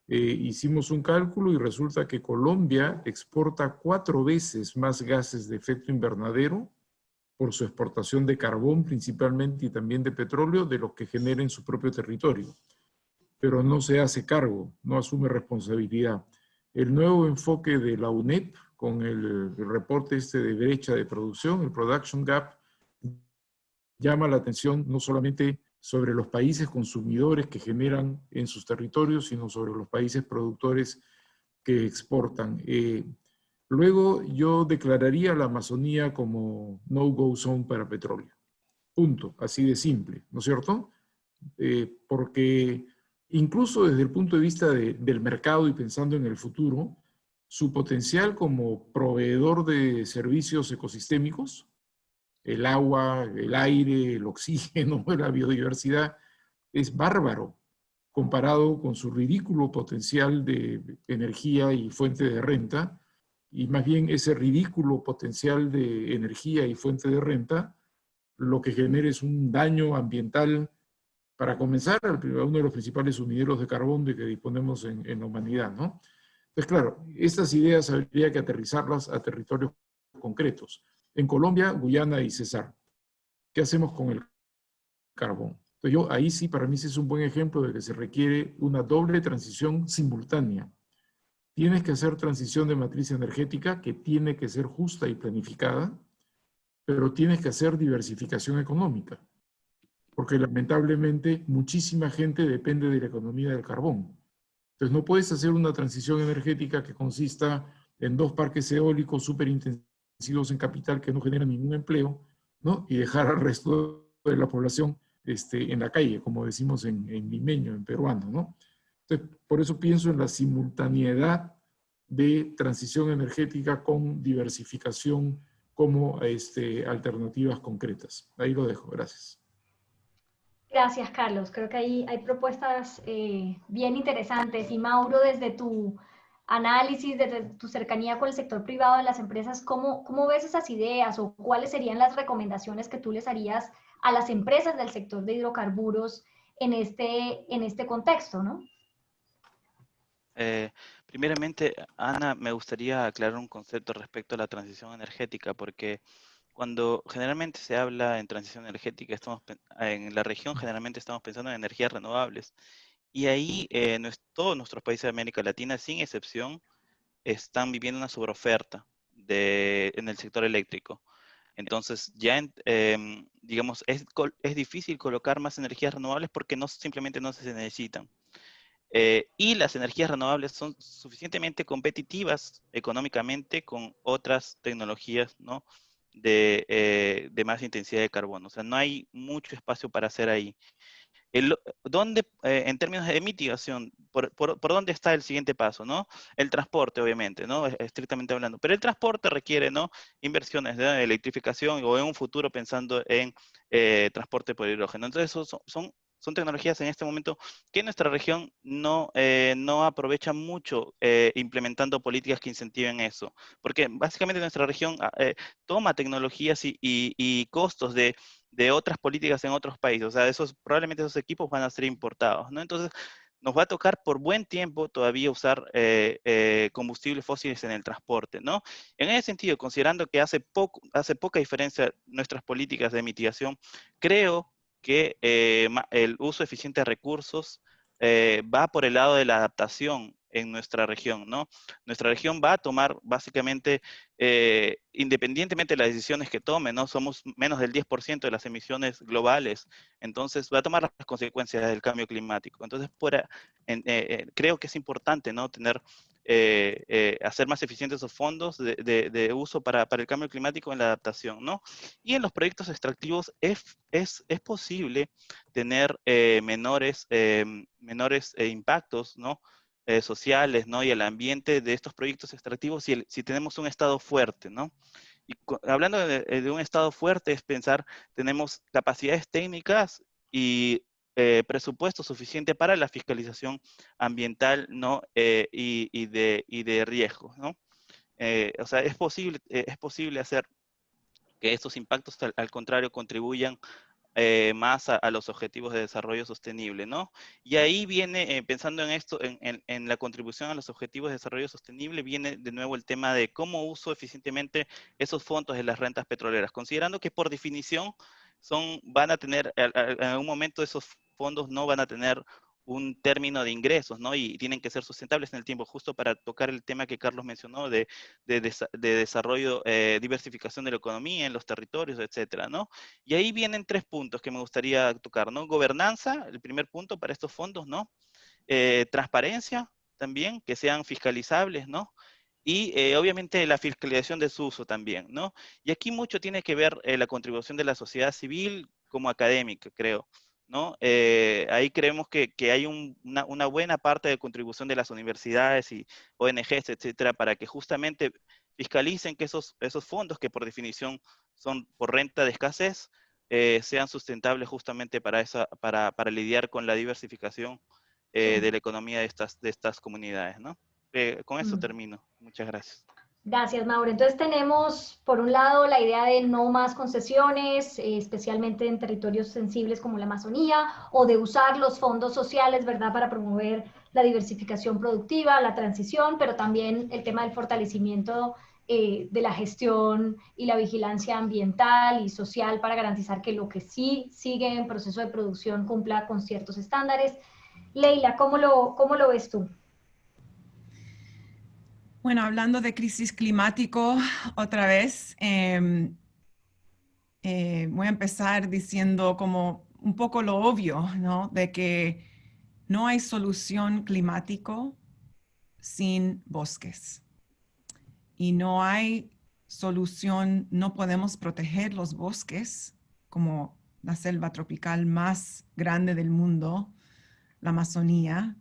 [SPEAKER 3] Eh, hicimos un cálculo y resulta que Colombia exporta cuatro veces más gases de efecto invernadero por su exportación de carbón principalmente y también de petróleo de los que genera en su propio territorio. Pero no se hace cargo, no asume responsabilidad. El nuevo enfoque de la UNEP con el, reporte este de brecha de producción, el Production Gap, llama la atención no solamente sobre los países consumidores que generan en sus territorios, sino sobre los países productores que exportan. Eh, luego yo declararía la Amazonía como no-go zone para petróleo. Punto, así de simple, ¿no es cierto? Eh, porque incluso desde el punto de vista de, del mercado y pensando en el futuro, su potencial como proveedor de servicios ecosistémicos, el agua, el aire, el oxígeno, la biodiversidad, es bárbaro comparado con su ridículo potencial de energía y fuente de renta, y más bien ese ridículo potencial de energía y fuente de renta, lo que genera es un daño ambiental, para comenzar, uno de los principales sumideros de carbón de que disponemos en, en la humanidad, ¿no? Entonces, claro, estas ideas habría que aterrizarlas a territorios concretos en Colombia, Guyana y Cesar. ¿Qué hacemos con el carbón? Entonces yo, ahí sí, para mí sí es un buen ejemplo de que se requiere una doble transición simultánea. Tienes que hacer transición de matriz energética que tiene que ser justa y planificada, pero tienes que hacer diversificación económica, porque lamentablemente muchísima gente depende de la economía del carbón. Entonces no puedes hacer una transición energética que consista en dos parques eólicos súper intensivos en capital que no generan ningún empleo, ¿no? Y dejar al resto de la población este, en la calle, como decimos en, en limeño, en peruano, ¿no? Entonces, por eso pienso en la simultaneidad de transición energética con diversificación como este, alternativas concretas. Ahí lo dejo, gracias.
[SPEAKER 2] Gracias, Carlos. Creo que ahí hay propuestas eh, bien interesantes. Y Mauro, desde tu análisis, desde tu cercanía con el sector privado de las empresas, ¿cómo, ¿cómo ves esas ideas o cuáles serían las recomendaciones que tú les harías a las empresas del sector de hidrocarburos en este, en este contexto, ¿no?
[SPEAKER 4] Eh, primeramente, Ana, me gustaría aclarar un concepto respecto a la transición energética, porque cuando generalmente se habla en transición energética, estamos en la región generalmente estamos pensando en energías renovables. Y ahí eh, todos nuestros países de América Latina, sin excepción, están viviendo una sobreoferta de, en el sector eléctrico. Entonces, ya, em, digamos, es, es, difícil colocar más energías renovables porque no, simplemente no se necesitan. Eh, y las energías renovables son suficientemente competitivas económicamente con otras tecnologías ¿no? de, eh, de, más intensidad de carbono. O sea, no hay mucho espacio para hacer ahí. El, ¿dónde, eh, en términos de mitigación, por, por, dónde está el siguiente paso? ¿no? El transporte, obviamente, ¿no? estrictamente hablando. Pero el transporte requiere ¿no? inversiones de electrificación o en un futuro pensando en transporte por hidrógeno. Entonces, son, son son tecnologías en este momento que nuestra región no, eh, no aprovecha mucho eh, implementando políticas que incentiven eso. Porque básicamente nuestra región ah, eh, toma tecnologías y, y, costos de, de, otras políticas en otros países. O sea, esos, probablemente esos equipos van a ser importados, ¿no? Entonces, nos va a tocar por buen tiempo todavía usar combustibles fósiles en el transporte, ¿no? En ese sentido, considerando que hace, poco, hace poca diferencia nuestras políticas de mitigación, creo que eh, el uso eficiente de recursos eh, va por el lado de la adaptación en nuestra región, ¿no? Nuestra región va a tomar básicamente, eh, independientemente de las decisiones que tome, ¿no? Somos menos del 10% de las emisiones globales, entonces va a tomar las consecuencias del cambio climático. Entonces, creo que es importante, ¿no? Tener eh, eh, hacer más eficientes esos fondos de, uso para, el cambio climático en la adaptación, ¿no? Y en los proyectos extractivos es, es, posible tener eh, menores, menores impactos, ¿no? Sociales, ¿no? Y el ambiente de estos proyectos extractivos si, si tenemos un estado fuerte, ¿no? Y hablando de, un estado fuerte es pensar, tenemos capacidades técnicas y eh, presupuesto suficiente para la fiscalización ambiental ¿no? Eh, y, de, y de riesgo. ¿no? Eh, o sea, es posible, es posible hacer que estos impactos, al, contrario, contribuyan más a, los objetivos de desarrollo sostenible, ¿no? Y ahí viene, pensando en esto, en, en, en, la contribución a los objetivos de desarrollo sostenible, viene de nuevo el tema de cómo uso eficientemente esos fondos de las rentas petroleras, considerando que por definición son, van a tener, en algún momento esos fondos no van a tener un término de ingresos, ¿no? Y tienen que ser sustentables en el tiempo, justo para tocar el tema que Carlos mencionó de, de, desarrollo, eh, diversificación de la economía en los territorios, etcétera, ¿no? Y ahí vienen tres puntos que me gustaría tocar, ¿no? Gobernanza, el primer punto para estos fondos, ¿no? Eh, transparencia también, que sean fiscalizables, ¿no? Y eh, obviamente la fiscalización de su uso también, ¿no? Y aquí mucho tiene que ver la contribución de la sociedad civil como académica, creo. ¿No? Eh, ahí creemos que, hay una, buena parte de contribución de las universidades y ONGs, etcétera, para que justamente fiscalicen que esos, esos fondos, que por definición son por renta de escasez, eh, sean sustentables justamente para, esa, para, lidiar con la diversificación eh, de la economía de estas, de estas comunidades, ¿no? con eso mm. termino. Muchas gracias.
[SPEAKER 2] Gracias, Mauro. Entonces tenemos, por un lado, la idea de no más concesiones, eh, especialmente en territorios sensibles como la Amazonía, o de usar los fondos sociales, ¿verdad?, para promover la diversificación productiva, la transición, pero también el tema del fortalecimiento eh, de la gestión y la vigilancia ambiental y social para garantizar que lo que sí sigue en proceso de producción cumpla con ciertos estándares. Leila, ¿cómo lo, cómo lo ves tú?
[SPEAKER 5] Bueno, hablando de crisis climático otra vez, em, eh, voy a empezar diciendo como un poco lo obvio, ¿no? De que no hay solución climático sin bosques. Y no hay solución, no podemos proteger los bosques como la selva tropical más grande del mundo, la Amazonía,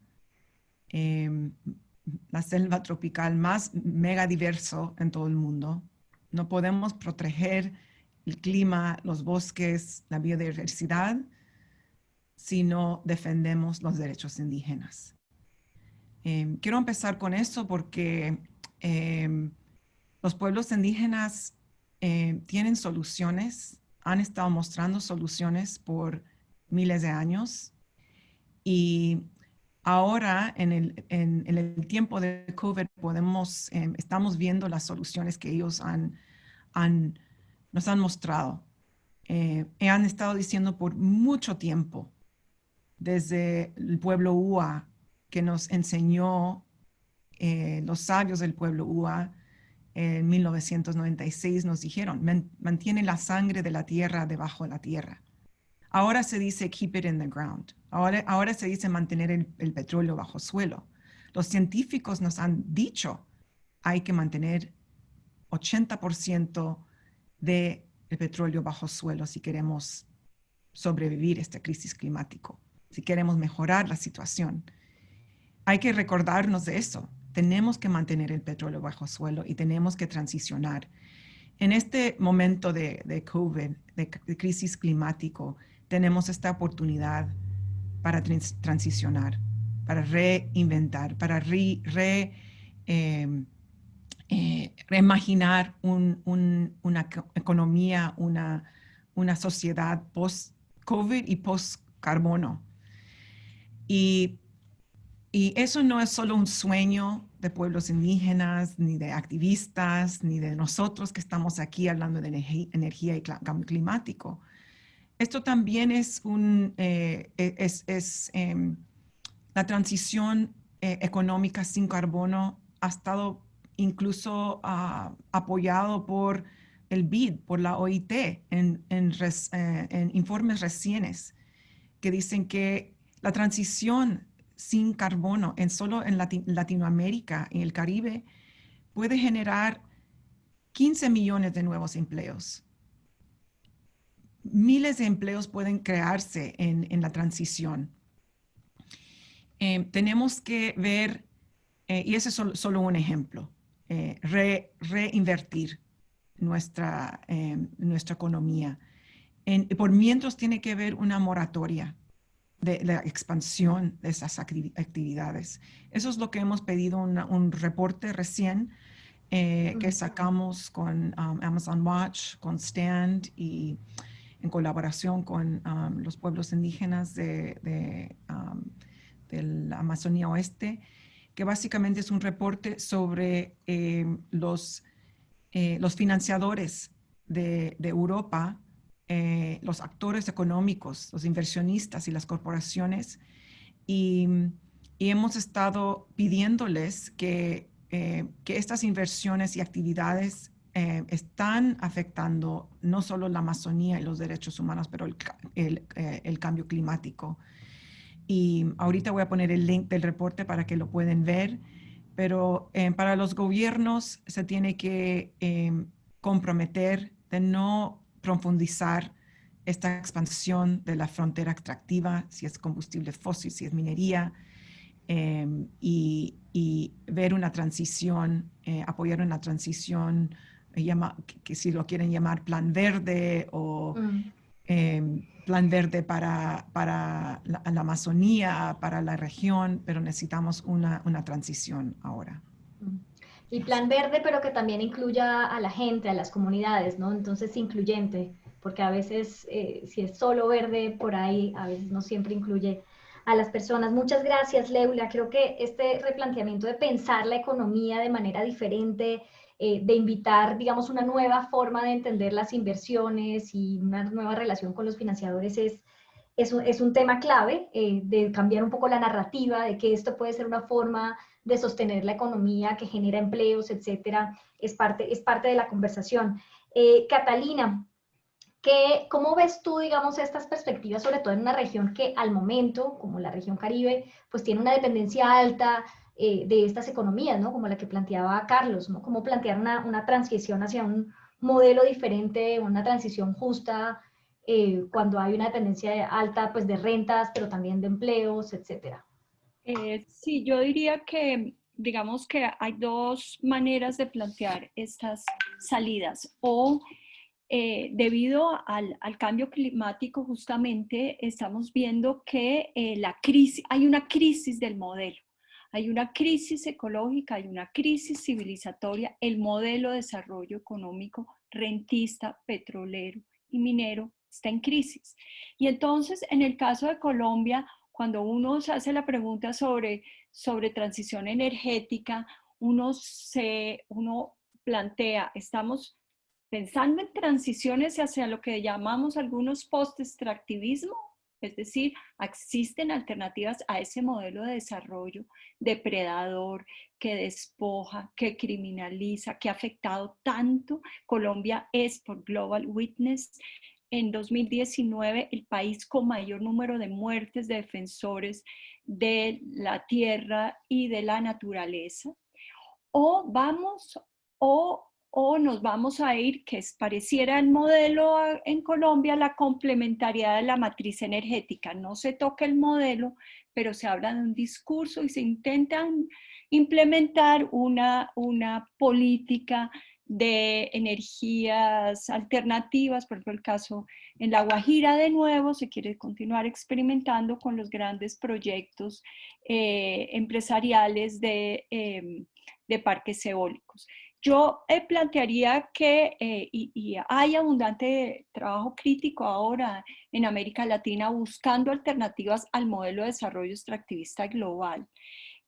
[SPEAKER 5] em, la selva tropical más mega diverso en todo el mundo. No podemos proteger el clima, los bosques, la biodiversidad si no defendemos los derechos indígenas. Em, quiero empezar con eso porque em, los pueblos indígenas em, tienen soluciones, han estado mostrando soluciones por miles de años y Ahora, en el, tiempo de COVID, podemos, em, estamos viendo las soluciones que ellos han, nos han mostrado. Eh, han estado diciendo por mucho tiempo, desde el pueblo UA, que nos enseñó eh, los sabios del pueblo UA en 1996, nos dijeron, mantiene la sangre de la tierra debajo de la tierra. Ahora se dice keep it in the ground. Ahora, ahora se dice mantener el, el petróleo bajo suelo. Los científicos nos han dicho hay que mantener 80% del petróleo bajo suelo si queremos sobrevivir a esta crisis climática, si queremos mejorar la situación. Hay que recordarnos de eso. Tenemos que mantener el petróleo bajo suelo y tenemos que transicionar. En este momento de, de COVID, de, crisis climático, tenemos esta oportunidad para transicionar, para reinventar, para re, em, eh, reimaginar una economía, una, una sociedad post-COVID y post-carbono. Y, y eso no es solo un sueño de pueblos indígenas, ni de activistas, ni de nosotros que estamos aquí hablando de energía y cambio climático. Esto también es, un, eh, e-, es, es em, la transición eh, económica sin carbono ha estado incluso uh, apoyado por el BID, por la OIT, en, eh, en, informes recientes que dicen que la transición sin carbono en solo en Latin Latinoamérica y el Caribe puede generar 15 millones de nuevos empleos. Miles de empleos pueden crearse en, en la transición. Eh, tenemos que ver, eh, y ese es solo, solo un ejemplo, eh, reinvertir nuestra, em, nuestra economía. por mientras tiene que haber una moratoria de la expansión de esas actividades. Eso es lo que hemos pedido, un reporte recién que sacamos con um, Amazon Watch, con Stand y en colaboración con um, los pueblos indígenas de, de, um, de la Amazonía Oeste que básicamente es un reporte sobre eh, los, eh, los financiadores de, Europa, eh, los actores económicos, los inversionistas y las corporaciones. Y, hemos estado pidiéndoles que, que, estas inversiones y actividades están afectando no solo la Amazonía y los derechos humanos, pero el, el, el cambio climático. Y ahorita voy a poner el link del reporte para que lo pueden ver. Pero eh, para los gobiernos se tiene que eh, comprometer de no profundizar esta expansión de la frontera extractiva, si es combustible fósil, si es minería, em, y, y, ver una transición, eh, apoyar una transición, llama, que, si lo quieren llamar plan verde o mm. em, plan verde para, para la, Amazonía, para la región, pero necesitamos una, una transición ahora.
[SPEAKER 2] Y plan verde, pero que también incluya a la gente, a las comunidades, ¿no? Entonces, incluyente, porque a veces, eh, si es solo verde por ahí, a veces no siempre incluye a las personas. Muchas gracias, Leula. Creo que este replanteamiento de pensar la economía de manera diferente, eh, de invitar, digamos, una nueva forma de entender las inversiones y una nueva relación con los financiadores es, es, es un tema clave, eh, de cambiar un poco la narrativa, de que esto puede ser una forma de sostener la economía que genera empleos, etcétera, es parte, es parte de la conversación. Eh, Catalina, ¿qué, ¿cómo ves tú, digamos, estas perspectivas, sobre todo en una región que al momento, como la región Caribe, pues tiene una dependencia alta eh, de estas economías, ¿no? Como la que planteaba Carlos, ¿no? Cómo plantear una, una transición hacia un modelo diferente, una transición justa, eh, cuando hay una dependencia alta, pues, de rentas, pero también de empleos, etcétera.
[SPEAKER 6] Eh, sí, yo diría que, digamos que hay dos maneras de plantear estas salidas. O debido al, al, cambio climático, justamente estamos viendo que la crisis, hay una crisis del modelo. Hay una crisis ecológica, hay una crisis civilizatoria, el modelo de desarrollo económico rentista, petrolero y minero está en crisis. Y entonces, en el caso de Colombia, cuando uno se hace la pregunta sobre, sobre transición energética, uno, se, uno plantea, estamos pensando en transiciones hacia lo que llamamos algunos post-extractivismo, es decir, existen alternativas a ese modelo de desarrollo depredador que despoja, que criminaliza, que ha afectado tanto. Colombia es por Global Witness en 2019 el país con mayor número de muertes de defensores de la tierra y de la naturaleza. O vamos, o o nos vamos a ir, que pareciera el modelo en Colombia, la complementariedad de la matriz energética. No se toca el modelo, pero se habla de un discurso y se intentan implementar una, una política de energías alternativas, por ejemplo el caso en La Guajira de nuevo, se quiere continuar experimentando con los grandes proyectos eh, empresariales de, em, de parques eólicos. Yo eh, plantearía que, eh, y, hay abundante trabajo crítico ahora en América Latina buscando alternativas al modelo de desarrollo extractivista global.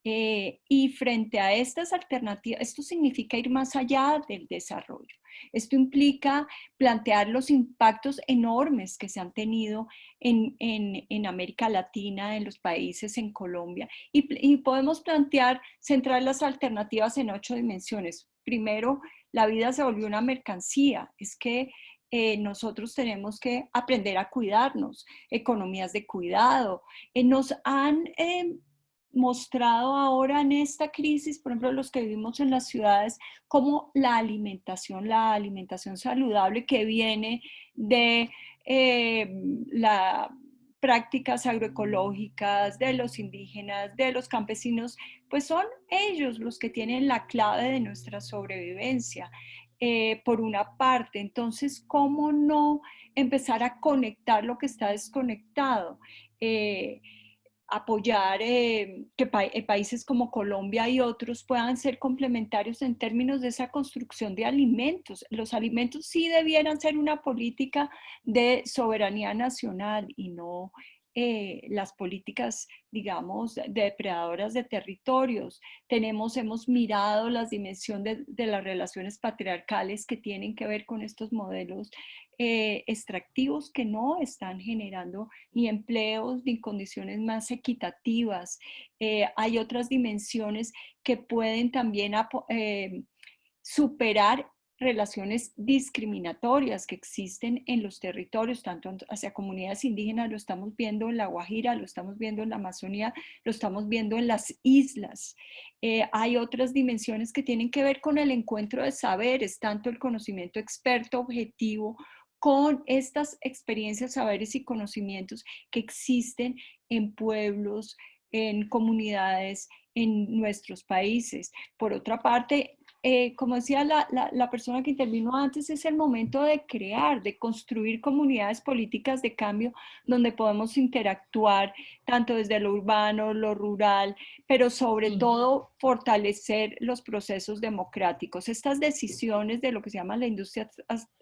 [SPEAKER 6] Eh, y frente a estas alternativas, esto significa ir más allá del desarrollo. Esto implica plantear los impactos enormes que se han tenido en, en, América Latina, en los países, en Colombia. Y, y podemos plantear, centrar las alternativas en ocho dimensiones primero, la vida se volvió una mercancía, es que eh, nosotros tenemos que aprender a cuidarnos, economías de cuidado. Eh, nos han eh, mostrado ahora en esta crisis, por ejemplo, los que vivimos en las ciudades, como la alimentación, la alimentación saludable que viene de la prácticas agroecológicas de los indígenas, de los campesinos, pues son ellos los que tienen la clave de nuestra sobrevivencia. Eh, por una parte, entonces, ¿cómo no empezar a conectar lo que está desconectado? Eh, apoyar eh, que eh, países como Colombia y otros puedan ser complementarios en términos de esa construcción de alimentos. Los alimentos sí debieran ser una política de soberanía nacional y no eh, las políticas, digamos, depredadoras de territorios. Tenemos, hemos mirado las dimensiones de, las relaciones patriarcales que tienen que ver con estos modelos eh, extractivos que no están generando ni empleos ni condiciones más equitativas. Eh, hay otras dimensiones que pueden también superar relaciones discriminatorias que existen en los territorios, tanto hacia comunidades indígenas, lo estamos viendo en La Guajira, lo estamos viendo en la Amazonía, lo estamos viendo en las islas. Eh, hay otras dimensiones que tienen que ver con el encuentro de saberes, tanto el conocimiento experto objetivo con estas experiencias, saberes y conocimientos que existen en pueblos, en comunidades, en nuestros países. Por otra parte, eh, como decía la, la, persona que intervino antes, es el momento de crear, de construir comunidades políticas de cambio donde podemos interactuar tanto desde lo urbano, lo rural, pero sobre todo fortalecer los procesos democráticos. Estas decisiones de lo que se llama la industria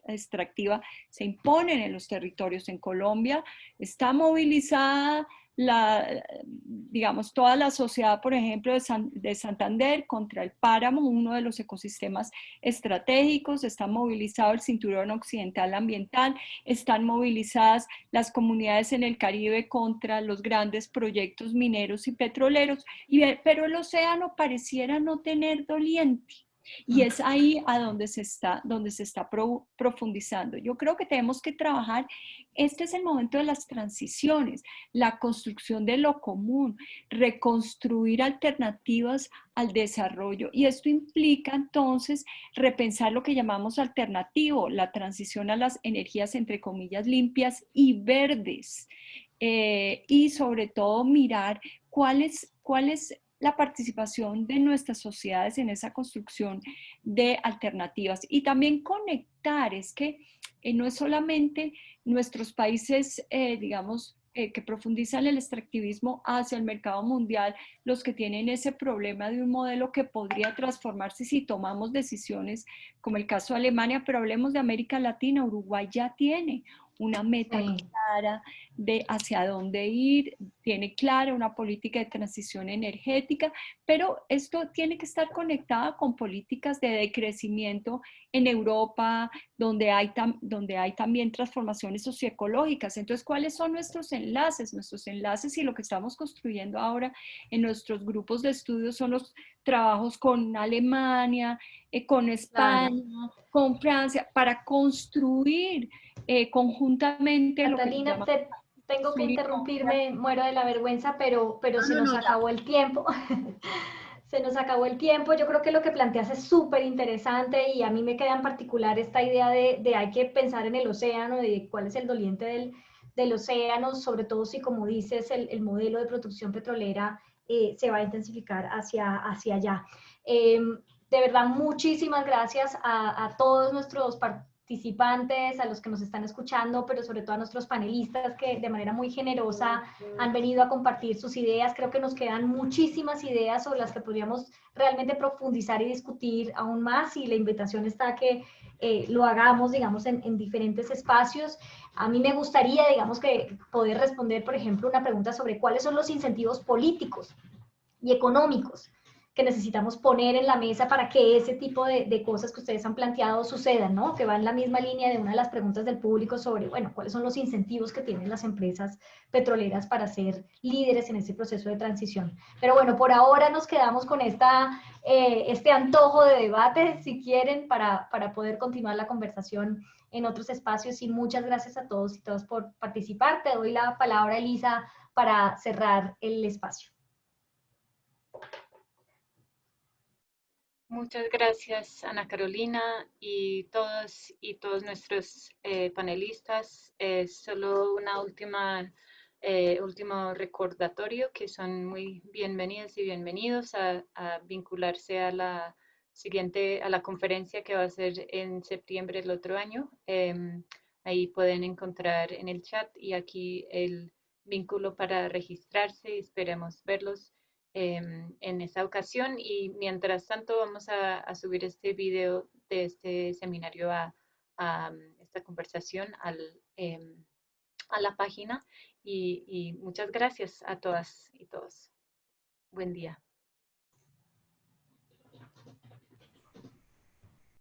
[SPEAKER 6] extractiva se imponen en los territorios. En Colombia está movilizada la, digamos, toda la sociedad, por ejemplo, de, Santander contra el páramo, uno de los ecosistemas estratégicos, está movilizado el cinturón occidental ambiental, están movilizadas las comunidades en el Caribe contra los grandes proyectos mineros y petroleros, y, pero el océano pareciera no tener doliente. Y es ahí a donde se está, donde se está profundizando. Yo creo que tenemos que trabajar, este es el momento de las transiciones, la construcción de lo común, reconstruir alternativas al desarrollo. Y esto implica entonces repensar lo que llamamos alternativo, la transición a las energías entre comillas limpias y verdes. Eh, y sobre todo mirar cuáles cuáles la participación de nuestras sociedades en esa construcción de alternativas. Y también conectar, es que eh, no es solamente nuestros países, eh, digamos, eh, que profundizan el extractivismo hacia el mercado mundial, los que tienen ese problema de un modelo que podría transformarse si tomamos decisiones, como el caso de Alemania, pero hablemos de América Latina, Uruguay ya tiene una meta clara de hacia dónde ir, tiene clara una política de transición energética, pero esto tiene que estar conectada con políticas de decrecimiento en Europa, donde hay, donde hay también transformaciones socioecológicas. Entonces, ¿cuáles son nuestros enlaces? Nuestros enlaces y lo que estamos construyendo ahora en nuestros grupos de estudios son los trabajos con Alemania, eh, con España, con Francia, para construir eh, conjuntamente...
[SPEAKER 2] Catalina, te tengo que interrumpirme, muero de la vergüenza, pero, pero se nos acabó el tiempo. se nos acabó el tiempo. Yo creo que lo que planteas es súper interesante y a mí me queda en particular esta idea de, de, hay que pensar en el océano, de cuál es el doliente del, del océano, sobre todo si, como dices, el, el modelo de producción petrolera eh, se va a intensificar hacia, hacia allá. Em, de verdad, muchísimas gracias a, todos nuestros participantes, a los que nos están escuchando, pero sobre todo a nuestros panelistas que de manera muy generosa han venido a compartir sus ideas. Creo que nos quedan muchísimas ideas sobre las que podríamos realmente profundizar y discutir aún más y la invitación está a que eh, lo hagamos, digamos, en, en, diferentes espacios. A mí me gustaría, digamos, que poder responder, por ejemplo, una pregunta sobre cuáles son los incentivos políticos y económicos que necesitamos poner en la mesa para que ese tipo de, de, cosas que ustedes han planteado sucedan, ¿no? Que va en la misma línea de una de las preguntas del público sobre, bueno, cuáles son los incentivos que tienen las empresas petroleras para ser líderes en ese proceso de transición. Pero bueno, por ahora nos quedamos con esta, eh, este antojo de debate, si quieren, para, para poder continuar la conversación en otros espacios. Y muchas gracias a todos y todas por participar. Te doy la palabra, Elisa, para cerrar el espacio.
[SPEAKER 1] Muchas gracias, Ana Carolina, y todos y todos nuestros eh, panelistas. solo una última, eh, último recordatorio que son muy bienvenidos y bienvenidos a, vincularse a la siguiente, a la conferencia que va a ser en septiembre del otro año. Em, ahí pueden encontrar en el chat y aquí el vínculo para registrarse. Esperemos verlos en esa ocasión y mientras tanto vamos a, subir este video de este seminario a, mm, esta conversación al, em, a la página y muchas gracias a todas y todos. Buen día.